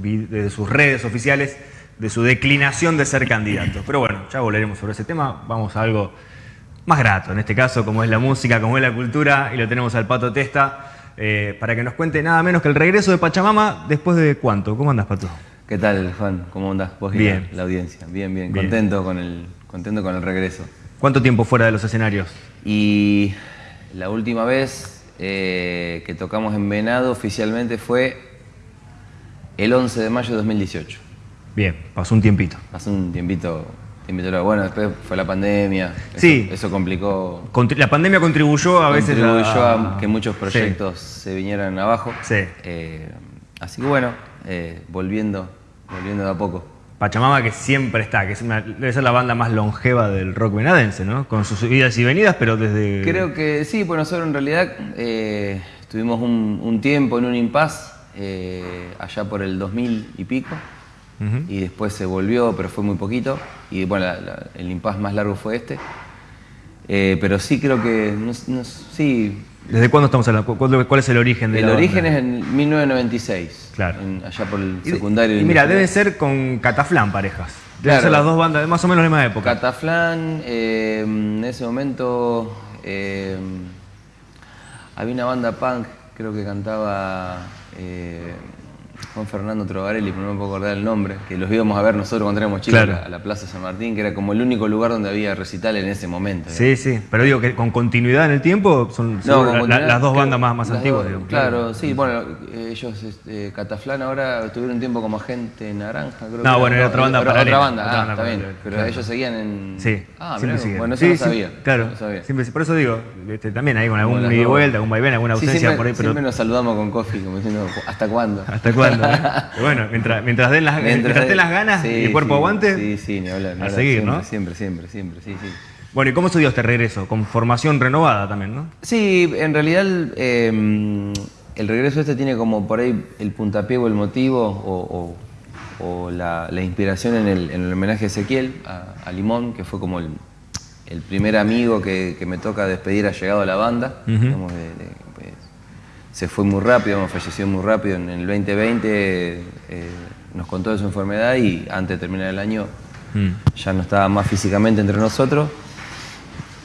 desde sus redes oficiales de su declinación de ser candidato. Pero bueno, ya volveremos sobre ese tema. Vamos a algo más grato, en este caso, como es la música, como es la cultura, y lo tenemos al Pato Testa, eh, para que nos cuente nada menos que el regreso de Pachamama después de cuánto. ¿Cómo andas, Pato? ¿Qué tal, Juan? ¿Cómo andás? Vos bien. la, audiencia. Bien, bien, Contento, con el, contento con el regreso. ¿Cuánto tiempo fuera de los escenarios? Y la última vez eh, que tocamos en Venado oficialmente fue el 11 de mayo de 2018. Bien, pasó un tiempito. Pasó un tiempito, bueno, después fue la pandemia. sí. Eso complicó. la pandemia contribuyó a veces contribuyó a, que muchos proyectos se vinieran abajo. Sí. Eh, así que bueno, eh, volviendo, volviendo de a poco. Pachamama que siempre está, que es debe ser la banda más longeva del rock venadense, ¿no? Con sus subidas y venidas, pero desde... Creo que sí, pues nosotros en realidad eh, tuvimos un, un, tiempo en un impasse eh, allá por el 2000 y pico, y después se volvió, pero fue muy poquito, y bueno, el impasse más largo fue este. Eh, pero sí creo que, sí... ¿Desde cuándo estamos hablando? ¿Cuál es el origen de El origen es en 1996, claro. allá por el secundario. Y, mira, debe ser con Cataflán parejas. Deben ser las dos bandas, más o menos la misma época. Cataflán, eh, en ese momento había una banda punk, creo que cantaba eh, Juan Fernando Trovarelli, pero no me puedo acordar el nombre, que los íbamos a ver nosotros cuando éramos chicos a, la, Plaza San Martín, que era como el único lugar donde había recital en ese momento. Sí, sí, pero digo que con continuidad en el tiempo son, las dos bandas más, más antiguas. claro, sí, bueno, ellos, este, Cataflán ahora tuvieron un tiempo como agente naranja, creo. No, bueno, era otra banda Otra, otra banda, ah, está bien, pero ellos seguían en... Sí, ah, siempre Bueno, eso no sabía. claro, siempre, por eso digo, este, también hay con algún ida y vuelta, algún vaivén, alguna ausencia por ahí. Pero... Siempre nos saludamos con Coffee, como diciendo, ¿hasta cuándo? ¿Hasta cuándo? bueno, mientras, mientras, den las, mientras, den las ganas y el cuerpo aguante, sí, sí, ni hablar, a seguir, siempre, ¿no? Siempre, siempre, siempre, sí, sí. Bueno, ¿y cómo se dio este regreso? Con formación renovada también, ¿no? Sí, en realidad em, el regreso este tiene como por ahí el puntapié o el motivo o, o, la, la, inspiración en el, en el, homenaje a Ezequiel, a, Limón, que fue como el, el primer amigo que, que, me toca despedir ha llegado a la banda, digamos, de, se fue muy rápido, falleció muy rápido. En el 2020 eh, nos contó de su enfermedad y antes de terminar el año mm. ya no estaba más físicamente entre nosotros.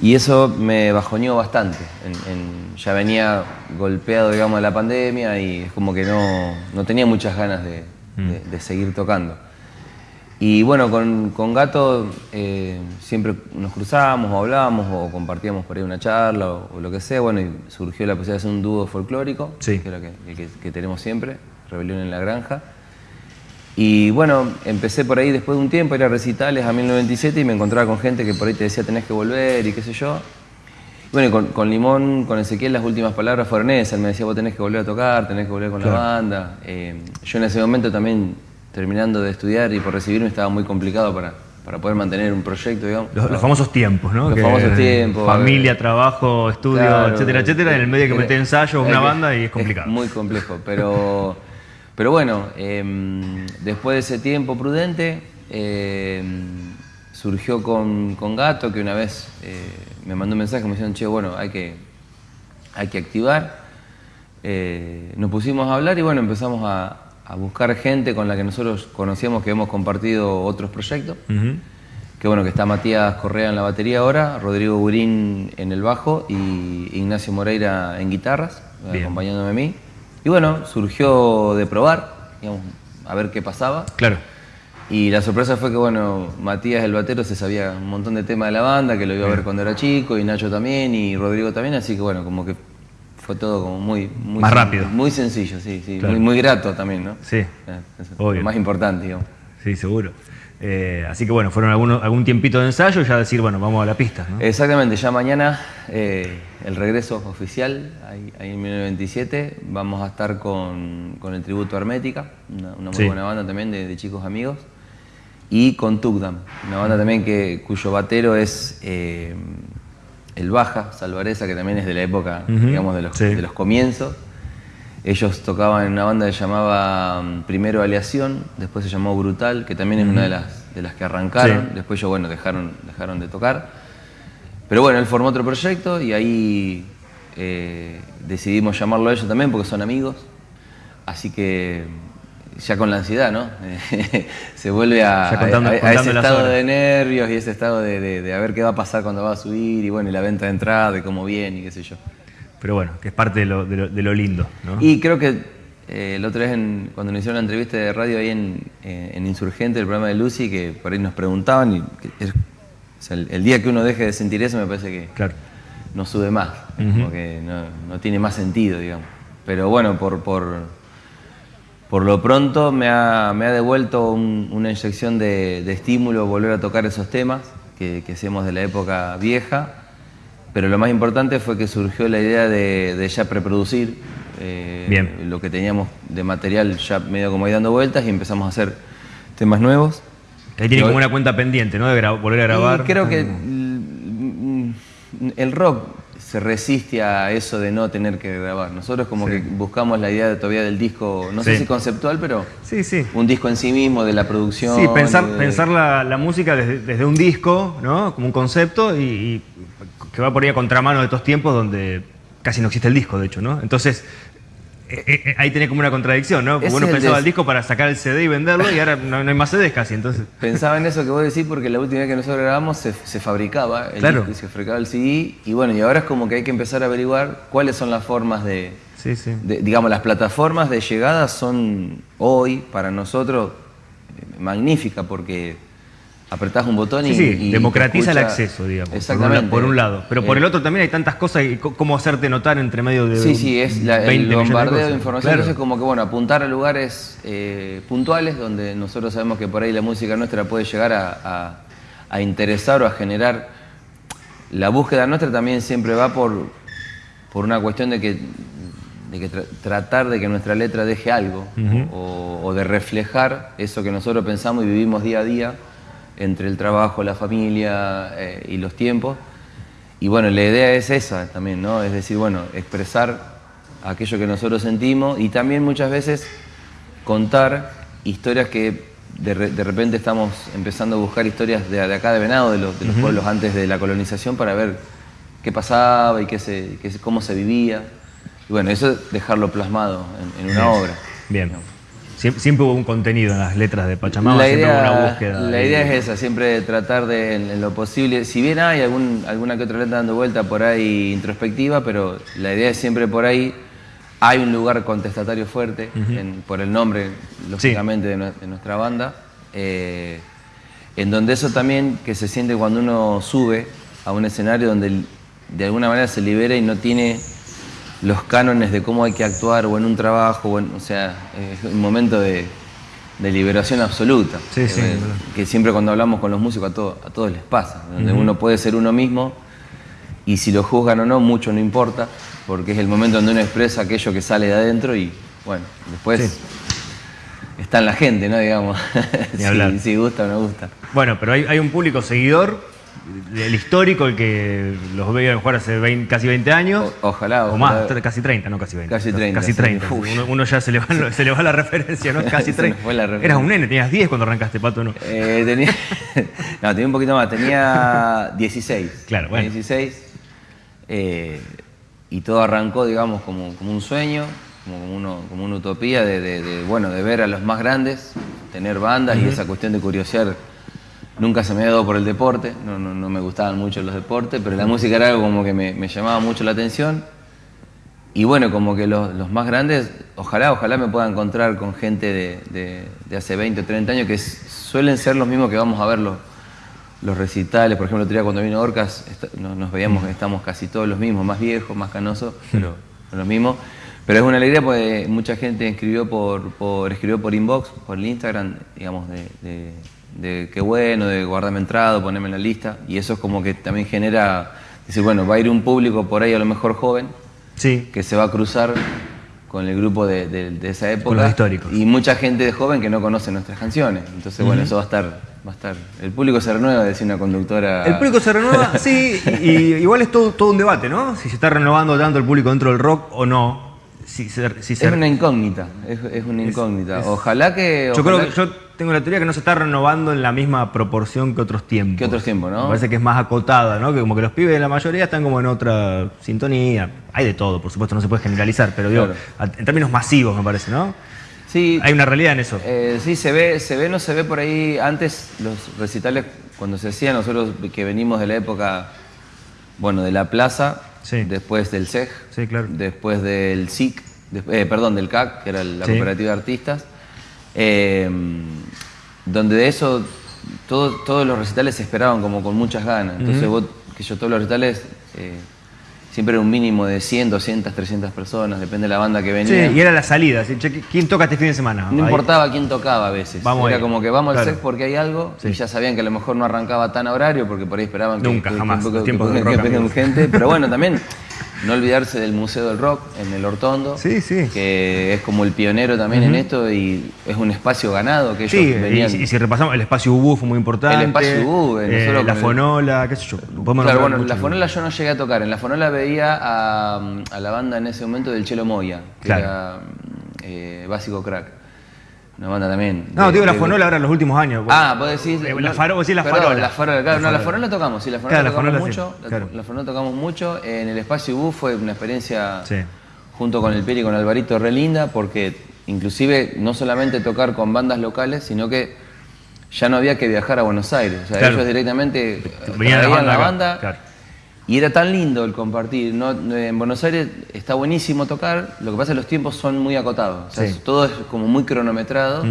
Y eso me bajoneó bastante. ya venía golpeado, digamos, de la pandemia y es como que no, tenía muchas ganas de mm. seguir tocando. Y bueno, con, Gato eh, siempre nos cruzábamos o hablábamos o compartíamos por ahí una charla o, lo que sea. Bueno, y surgió la posibilidad de hacer un dúo folclórico, que es lo que, tenemos siempre, Rebelión en la Granja. Y bueno, empecé por ahí después de un tiempo a ir a recitales a 1997 y me encontraba con gente que por ahí te decía tenés que volver y qué sé yo. bueno, con, Limón, con Ezequiel, las últimas palabras fueron esas. Él me decía, vos tenés que volver a tocar, tenés que volver con la banda. Eh, yo en ese momento también terminando de estudiar y por recibirme estaba muy complicado para, para poder mantener un proyecto, digamos. Los, famosos tiempos, ¿no? Los famosos tiempos. Familia, trabajo, estudio, etcétera, etcétera. En el medio que meter ensayos, una banda y es complicado. muy complejo, pero, pero bueno, em, después de ese tiempo prudente, em, surgió con, con, Gato, que una vez eh, me mandó un mensaje, me dijeron, che, bueno, hay que, hay que activar. Eh, nos pusimos a hablar y bueno, empezamos a, a buscar gente con la que nosotros conocíamos que hemos compartido otros proyectos. Que bueno, que está Matías Correa en la batería ahora, Rodrigo Burín en el bajo y Ignacio Moreira en guitarras, acompañándome a mí. Y bueno, surgió de probar, digamos, a ver qué pasaba. Claro. Y la sorpresa fue que, bueno, Matías el batero se sabía un montón de temas de la banda, que lo iba a ver cuando era chico, y Nacho también, y Rodrigo también, así que bueno, como que fue todo como muy... muy más rápido. Muy sencillo, sí, sí. Muy, muy, grato también, ¿no? Sí, Lo más importante, digamos. Sí, seguro. Eh, así que bueno, fueron algún tiempito de ensayo y ya decir, bueno, vamos a la pista. ¿no? Exactamente, ya mañana eh, el regreso oficial, ahí, en 1927, vamos a estar con, con el tributo Hermética, una, muy buena banda también de, chicos amigos, y con Tugdam, una banda también que, cuyo batero es eh, el Baja, Salvareza, que también es de la época, digamos, de los, de los, comienzos. Ellos tocaban en una banda que se llamaba mm, primero Aleación, después se llamó Brutal, que también es una de las, de las que arrancaron. Después ellos, bueno, dejaron, dejaron de tocar. Pero bueno, él formó otro proyecto y ahí eh, decidimos llamarlo a ellos también porque son amigos. Así que ya con la ansiedad, ¿no? se vuelve a, ese estado de nervios y ese estado de, a ver qué va a pasar cuando va a subir y bueno, y la venta de entrada, de cómo viene y qué sé yo. Pero bueno, que es parte de lo, de lo lindo, ¿no? Y creo que eh, la otra vez cuando nos hicieron la entrevista de radio ahí en, eh, en, Insurgente, el programa de Lucy, que por ahí nos preguntaban, y el, día que uno deje de sentir eso me parece que claro. no sube más, porque no, tiene más sentido, digamos. Pero bueno, por, por, por lo pronto me ha, me ha devuelto una inyección de, estímulo volver a tocar esos temas que, que hacíamos de la época vieja, pero lo más importante fue que surgió la idea de, de ya preproducir eh, Bien. Lo que teníamos de material ya medio como ahí dando vueltas y empezamos a hacer temas nuevos. Ahí tiene como una cuenta pendiente, ¿no? De volver a grabar. creo que el rock se resiste a eso de no tener que grabar. Nosotros como que buscamos la idea de, todavía del disco, no sé si conceptual, pero sí, sí. un disco en sí mismo, de la producción. Sí, pensar, pensar la, música desde, un disco, ¿no? Como un concepto y, que va por ahí a contramano de estos tiempos donde casi no existe el disco, de hecho, ¿no? Entonces, eh, eh, eh, ahí tiene como una contradicción, ¿no? Porque uno pensaba el disco para sacar el CD y venderlo y ahora no, hay más CDs casi, entonces... Pensaba en eso que vos decís porque la última vez que nosotros grabamos se, fabricaba el claro. disco, se fabricaba el CD y bueno, y ahora es como que hay que empezar a averiguar cuáles son las formas de... Sí, sí. digamos, las plataformas de llegada son hoy para nosotros magníficas porque apretás un botón y, sí, democratiza el acceso, digamos. Exactamente. Por un, lado. Pero por el otro también hay tantas cosas y cómo hacerte notar entre medio de. Sí, sí, es el bombardeo de, información. es como que, bueno, apuntar a lugares eh, puntuales donde nosotros sabemos que por ahí la música nuestra puede llegar a, interesar o a generar. La búsqueda nuestra también siempre va por, por una cuestión de que, de que tratar de que nuestra letra deje algo o, o de reflejar eso que nosotros pensamos y vivimos día a día entre el trabajo, la familia eh, y los tiempos. Y bueno, la idea es esa también, ¿no? Es decir, bueno, expresar aquello que nosotros sentimos y también muchas veces contar historias que de, repente estamos empezando a buscar historias de, acá de Venado, de los, pueblos antes de la colonización, para ver qué pasaba y qué se, cómo se vivía. Y bueno, eso es dejarlo plasmado en, una obra. Bien. Siempre, hubo un contenido en las letras de Pachamama, la siempre idea, hubo una búsqueda. La idea es esa, siempre tratar de, en, lo posible, si bien hay algún, alguna que otra letra dando vuelta por ahí introspectiva, pero la idea es siempre por ahí, hay un lugar contestatario fuerte, por el nombre, lógicamente, de, nuestra banda, eh, en donde eso también que se siente cuando uno sube a un escenario donde de alguna manera se libera y no tiene los cánones de cómo hay que actuar o en un trabajo, o, sea, es un momento de, liberación absoluta. Sí, sí, eh, que siempre cuando hablamos con los músicos a, a todos les pasa, donde uno puede ser uno mismo y si lo juzgan o no, mucho no importa, porque es el momento donde uno expresa aquello que sale de adentro y bueno, después está en la gente, ¿no? Digamos, si, gusta o no gusta. Bueno, pero hay, hay un público seguidor el histórico, el que los veía jugar hace casi 20 años. ojalá, O más, casi 30, no casi 20. Casi 30. Casi 30. Uno, ya se le, va, se le va la referencia, ¿no? Casi 30. Eras un nene, tenías 10 cuando arrancaste, Pato, ¿no? Eh, tenía, no, tenía un poquito más, tenía 16. Claro, bueno. 16. Eh, y todo arrancó, digamos, como, como un sueño, como, uno, como una utopía de, bueno, de ver a los más grandes, tener bandas y esa cuestión de curiosear Nunca se me había dado por el deporte, no, no, me gustaban mucho los deportes, pero la música era algo como que me, llamaba mucho la atención. Y bueno, como que los, más grandes, ojalá, ojalá me pueda encontrar con gente de, hace 20 o 30 años que suelen ser los mismos que vamos a ver los, los recitales. Por ejemplo, el otro día cuando vino Orcas nos, veíamos estamos casi todos los mismos, más viejos, más canosos, pero los mismos. Pero es una alegría porque mucha gente escribió por, por, escribió por inbox, por el Instagram, digamos, de de qué bueno, de guardarme entrado, ponerme en la lista. Y eso es como que también genera, decir, bueno, va a ir un público por ahí a lo mejor joven, sí. que se va a cruzar con el grupo de, esa época. Con los históricos. Y mucha gente de joven que no conoce nuestras canciones. Entonces, bueno, eso va a estar, va a estar. El público se renueva, decía una conductora. El público se renueva, sí, y, igual es todo, todo un debate, ¿no? Si se está renovando tanto el público dentro del rock o no. Si, es una incógnita, es, una incógnita. Ojalá que. Yo creo que yo tengo la teoría que no se está renovando en la misma proporción que otros tiempos. Que otros tiempos, ¿no? Me parece que es más acotada, ¿no? Que como que los pibes de la mayoría están como en otra sintonía. Hay de todo, por supuesto, no se puede generalizar, pero digo, en términos masivos me parece, ¿no? Sí. Hay una realidad en eso. Eh, sí, se ve, se ve, no se ve por ahí. Antes los recitales, cuando se hacían, nosotros que venimos de la época, bueno, de la plaza, Sí. después del CEG, Sí, claro. después del SIC, eh, perdón, del CAC, que era la cooperativa de artistas, eh, donde de eso todo- todos los recitales se esperaban como con muchas ganas. Entonces vos, que yo todos los recitales, eh, siempre era un mínimo de 100, 200, 300 personas, depende de la banda que Sí, venía. y era la salida. así, che, ¿Quién toca este fin de semana? No Ahí. importaba quién tocaba a veces. Vamos Era ahí. como que vamos al Claro. set porque hay algo Sí. y ya sabían que a lo mejor no arrancaba tan a horario porque por ahí esperaban que, Nunca, que- jamás. que- Los que- tiempos amigos. gente. Pero bueno, también no olvidarse del Museo del Rock en el Hortondo. Sí, sí. Que es como el pionero también en esto y es un espacio ganado que ellos Sí, venían. si- y si repasamos, el espacio UBU fue muy importante. El espacio UBU, eh, la con el- fonola, qué sé yo. Claro, bueno, mucho. la Fonola yo no llegué a tocar. En la Fonola veía a, a la banda en ese momento del Chelo Moya, que Claro. era eh, Básico Crack. Una banda también. No, de- digo la de- fonola ahora en los últimos años. Ah, vos decís. Eh, no, la faro- vos decís la perdón, farola. La farola, claro. La no, la farola. farola tocamos, sí, la farola Claro, la tocamos farola sí, mucho. la- claro. La, farola tocamos mucho. En el espacio U fue una experiencia Sí. junto con el Pieri y con Alvarito re linda, porque inclusive no solamente tocar con bandas locales, sino que ya no había que viajar a Buenos Aires. O sea, Claro. ellos directamente Venían la la banda. Y era tan lindo el compartir. ¿no? En Buenos Aires está buenísimo tocar, lo que pasa es que los tiempos son muy acotados. O sea, Sí. todo es como muy cronometrado.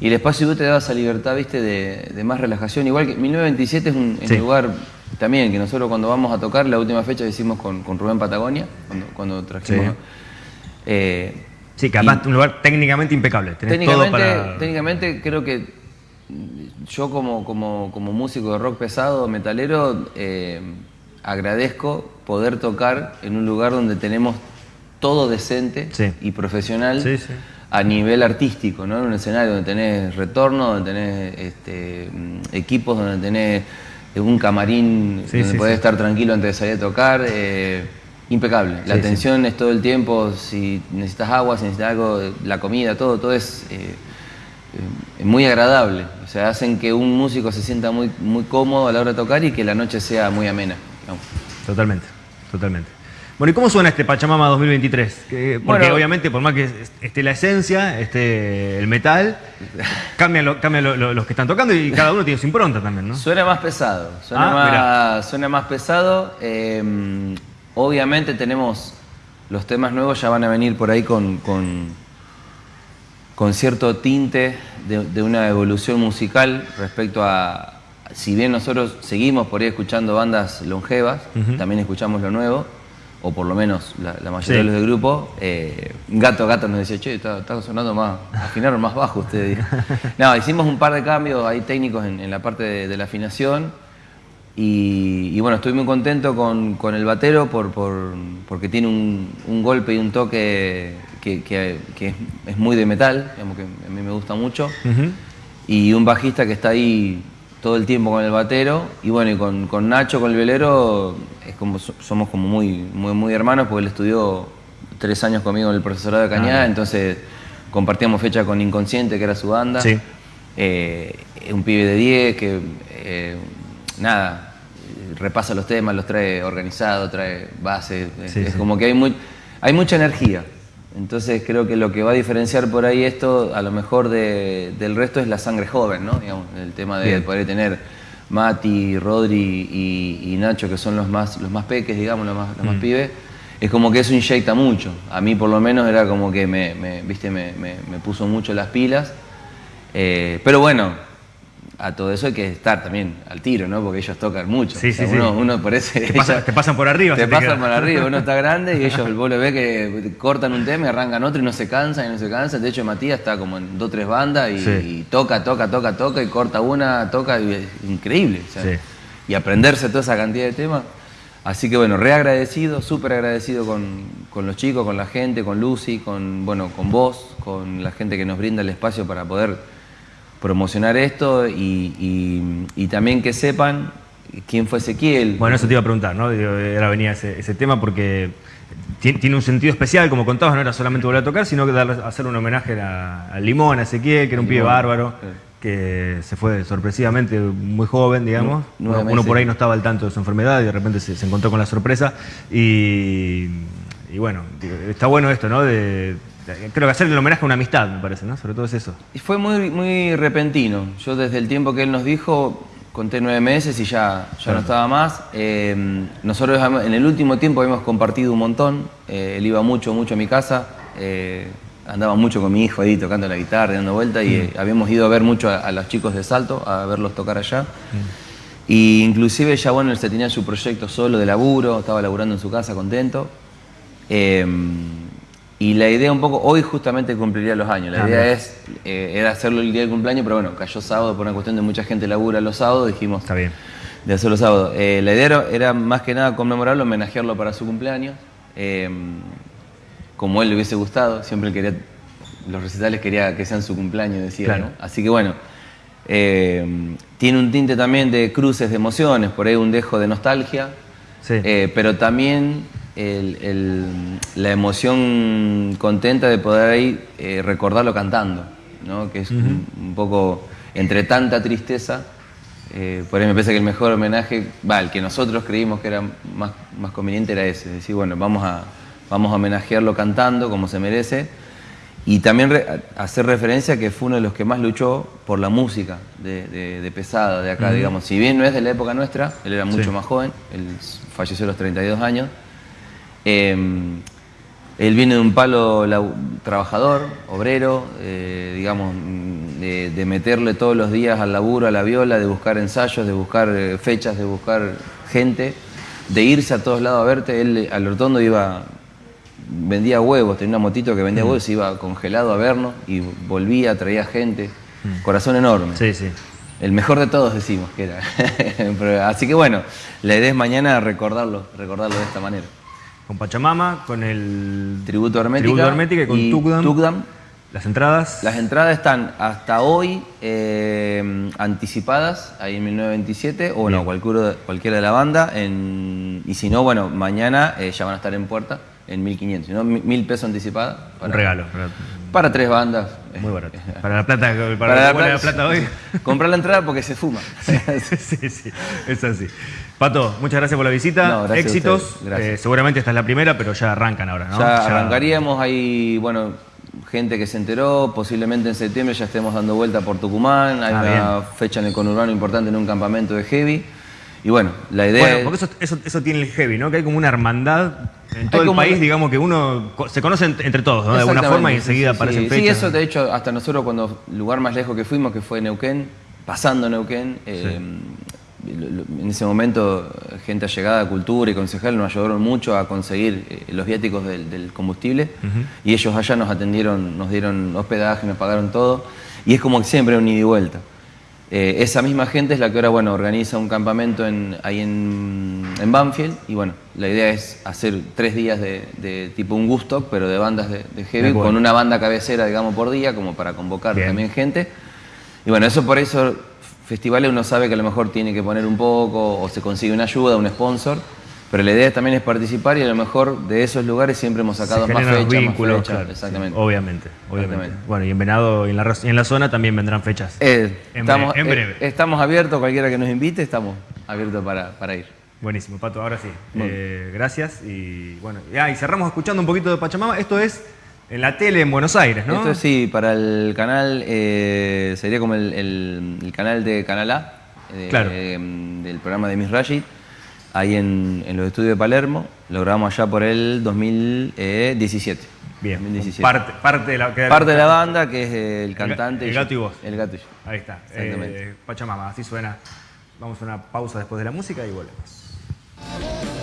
Y el espacio U te daba esa libertad, viste, de, de más relajación. Igual que 1927 es un, es Sí. un lugar también que nosotros cuando vamos a tocar, la última fecha que hicimos con, con Rubén Patagonia, cuando, cuando trajimos. Sí. eh, Sí, que además un lugar técnicamente impecable. Tenés todo técnicamente, para... técnicamente creo que yo como, como, como músico de rock pesado, metalero, eh, agradezco poder tocar en un lugar donde tenemos todo decente Sí. y profesional Sí, sí. a nivel artístico, ¿no? En un escenario donde tenés retorno, donde tenés este, mm, equipos, donde tenés eh, un camarín donde podés estar tranquilo antes de salir a tocar. eh, impecable. La atención es todo el tiempo, si necesitas agua, si necesitas algo, la comida, todo, todo es eh, muy agradable. O sea, hacen que un músico se sienta muy, muy cómodo a la hora de tocar y que la noche sea muy amena. Digamos. Totalmente, totalmente. Bueno, ¿y cómo suena este Pachamama 2023? Que- porque Bueno. obviamente, por más que esté la esencia, esté el metal, cambian, lo- cambian lo- lo- los que están tocando y cada uno tiene su impronta también, ¿no? Suena más pesado, suena, Ah, más, suena más pesado. eh, obviamente tenemos los temas nuevos, ya van a venir por ahí con, con, con cierto tinte de, de una evolución musical respecto a, si bien nosotros seguimos por ahí escuchando bandas longevas, también escuchamos lo nuevo, o por lo menos la, la mayoría Sí. de los del grupo. eh, Gato Gato nos decía, che, está, está sonando más, afinaron más bajo ustedes. no, hicimos un par de cambios ahí técnicos en, en la parte de, de la afinación. Y, y bueno, estoy muy contento con, con el batero por, por- porque tiene un, un golpe y un toque que, que- que es, es muy de metal, digamos que a mí me gusta mucho. Y un bajista que está ahí todo el tiempo con el batero. Y bueno, y con, con Nacho, con el velero, es como, so- somos como muy, muy, muy hermanos porque él estudió tres años conmigo en el profesorado de Cañada, Ah, entonces compartíamos fecha con Inconsciente, que era su banda. Sí. Eh, un pibe de 10 que, eh, nada, repasa los temas, los trae organizado, trae bases. es- Sí, es sí. como que hay, muy, hay mucha energía. Entonces creo que lo que va a diferenciar por ahí esto, a lo mejor de- del resto, es la sangre joven, ¿no? Digamos, el tema de Bien. poder tener Mati, Rodri y, y Nacho, que son los más, los más peques, digamos, los más, los Mm. más pibes, es como que eso inyecta mucho. A mí por lo menos era como que me, me, ¿viste? me, me- me puso mucho las pilas. Eh, pero bueno, a todo eso hay que estar también al tiro, ¿no? Porque ellos tocan mucho. Sí, O sea, sí, sí. uno, uno parece... Te pasan- te pasan por arriba, Te pasan por arriba, uno está grande y ellos, vos lo ves que cortan un tema y arrancan otro y no se cansan y no se cansan. De hecho, Matías está como en dos o tres bandas y, toca, toca, toca, toca y corta una, toca y es increíble. o sea, Sí. Y aprenderse toda esa cantidad de temas. Así que bueno, reagradecido, súper agradecido con, con los chicos, con la gente, con Lucy, con, bueno, con vos, con la gente que nos brinda el espacio para poder promocionar esto y, y- y también que sepan quién fue Ezequiel. Bueno, eso te iba a preguntar, ¿no? Ahora venía ese, ese tema porque ti- tiene un sentido especial, como contabas, no era solamente volver a tocar, sino que dar- hacer un homenaje a, a Limón, a Ezequiel, que era un pibe bárbaro, sí. que se fue sorpresivamente muy joven, digamos. Uno, por ahí no estaba al tanto de su enfermedad y de repente se, se encontró con la sorpresa. Y, y bueno, está bueno esto, ¿no? De, creo que hacerle el homenaje a una amistad, me parece, ¿no? Sobre todo es eso. Y fue muy, muy repentino. Yo desde el tiempo que él nos dijo, conté nueve meses y ya, ya no estaba más. Eh, nosotros en el último tiempo hemos compartido un montón. Eh, él iba mucho, mucho a mi casa. Eh, andaba mucho con mi hijo ahí tocando la guitarra, dando vueltas. Y mm. habíamos ido a ver mucho a, los chicos de Salto, a verlos tocar allá. Mm. Y inclusive ya bueno, él se tenía su proyecto solo de laburo, estaba laburando en su casa contento. Y la idea un poco, hoy justamente cumpliría los años, la idea es, eh, era hacerlo el día del cumpleaños, pero bueno, cayó sábado por una cuestión de mucha gente labura los sábados, dijimos Está bien. de hacerlo sábado. Eh, la idea era, más que nada conmemorarlo, homenajearlo para su cumpleaños, eh, como él le hubiese gustado, siempre quería, los recitales quería que sean su cumpleaños, decía, ¿no? Así que bueno, tiene un tinte también de cruces de emociones, por ahí un dejo de nostalgia, pero también la emoción contenta de poder ahí eh, recordarlo cantando, ¿no? que es un, poco entre tanta tristeza. Eh, por ahí me parece que el mejor homenaje, va, el que nosotros creímos que era más, más conveniente era ese, decir, bueno, vamos a, vamos a homenajearlo cantando como se merece y también hacer referencia a que fue uno de los que más luchó por la música de, Pesada, de acá, digamos. Si bien no es de la época nuestra, él era mucho más joven, él falleció a los 32 años, Em, él viene de un palo trabajador, obrero, eh, digamos, de, meterle todos los días al laburo, a la viola, de buscar ensayos, de buscar eh, fechas, de buscar gente, de irse a todos lados a verte. Él al Hortondo iba, vendía huevos, tenía una motito que vendía mm. huevos, iba congelado a vernos y volvía, traía gente. Mm. Corazón enorme. Sí, sí. El mejor de todos decimos que era. Así que bueno, la idea es mañana recordarlo, recordarlo de esta manera con Pachamama, con el Tributo Hermética, y con Tugdam. Las entradas. Las entradas están hasta hoy eh, anticipadas, ahí en 1927, o bueno, cualquiera, cualquiera de la banda. y si no, bueno, mañana eh, ya van a estar en puerta en 1500, ¿no? Mil pesos anticipada. Un regalo. Para tres bandas. Muy barato. Para la plata, para, la, plata, hoy. Comprar la entrada porque se fuma. sí, sí, es así. Pato, muchas gracias por la visita. Éxitos. Eh, seguramente esta es la primera, pero ya arrancan ahora, ¿no? Ya, arrancaríamos. Hay, bueno, gente que se enteró. Posiblemente en septiembre ya estemos dando vuelta por Tucumán. Hay ah, una fecha en el conurbano importante en un campamento de heavy. Y bueno, la idea. Bueno, porque eso, eso, tiene el heavy, ¿no? Que hay como una hermandad en todo el país, digamos que uno se conoce entre todos, ¿no? De alguna forma y enseguida aparecen sí, fechas. Sí, eso de hecho, hasta nosotros cuando lugar más lejos que fuimos, que fue Neuquén, pasando Neuquén, eh, en ese momento gente allegada a cultura y concejal nos ayudaron mucho a conseguir eh, los viáticos del, combustible. Y ellos allá nos atendieron, nos dieron hospedaje, nos pagaron todo. Y es como siempre un ida y vuelta. Eh, esa misma gente es la que ahora bueno, organiza un campamento en, ahí en, Banfield. Y bueno, la idea es hacer tres días de, tipo un gusto, pero de bandas de, heavy, con una banda cabecera, digamos, por día, como para convocar también gente. Y bueno, eso por eso festivales uno sabe que a lo mejor tiene que poner un poco o se consigue una ayuda, un sponsor, pero la idea también es participar y a lo mejor de esos lugares siempre hemos sacado más fechas, vínculos, exactamente. obviamente, obviamente. Bueno, y en Venado y en la, en la zona también vendrán fechas. Eh, estamos, en breve. Eh, estamos abiertos, cualquiera que nos invite, estamos abiertos para, ir. Buenísimo, Pato, ahora sí. Eh, gracias y bueno, ya, y cerramos escuchando un poquito de Pachamama. Esto es en la tele en Buenos Aires, ¿no? Esto sí, para el canal, eh, sería como el, canal de Canal A, eh, del programa de Miss Rashid, ahí en, los estudios de Palermo. Lo grabamos allá por el 2017. Bien, Parte, parte, de la, parte de la banda, que es el cantante. El, gato y vos. El gato y yo. Ahí está. Exactamente. Eh, Pachamama, así suena. Vamos a una pausa después de la música y volvemos.